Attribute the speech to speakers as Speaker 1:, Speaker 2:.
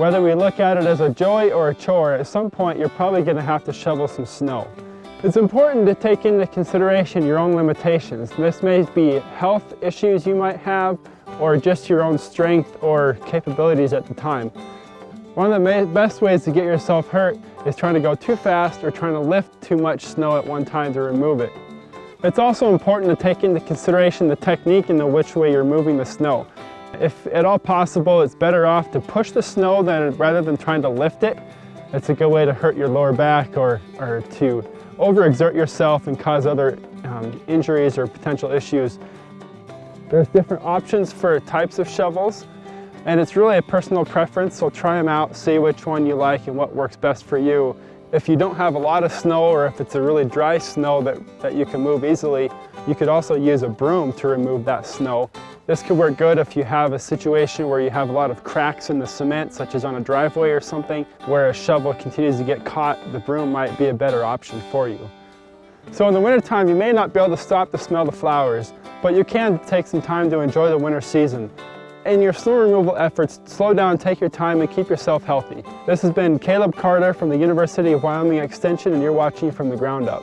Speaker 1: Whether we look at it as a joy or a chore, at some point you're probably going to have to shovel some snow. It's important to take into consideration your own limitations. This may be health issues you might have or just your own strength or capabilities at the time. One of the best ways to get yourself hurt is trying to go too fast or trying to lift too much snow at one time to remove it. It's also important to take into consideration the technique and the which way you're moving the snow. If at all possible, it's better off to push the snow than, rather than trying to lift it. It's a good way to hurt your lower back or, or to overexert yourself and cause other um, injuries or potential issues. There's different options for types of shovels and it's really a personal preference, so try them out, see which one you like and what works best for you. If you don't have a lot of snow or if it's a really dry snow that, that you can move easily, you could also use a broom to remove that snow. This could work good if you have a situation where you have a lot of cracks in the cement, such as on a driveway or something, where a shovel continues to get caught, the broom might be a better option for you. So in the wintertime, you may not be able to stop to smell the flowers, but you can take some time to enjoy the winter season. In your snow removal efforts, slow down, take your time, and keep yourself healthy. This has been Caleb Carter from the University of Wyoming Extension, and you're watching From the Ground Up.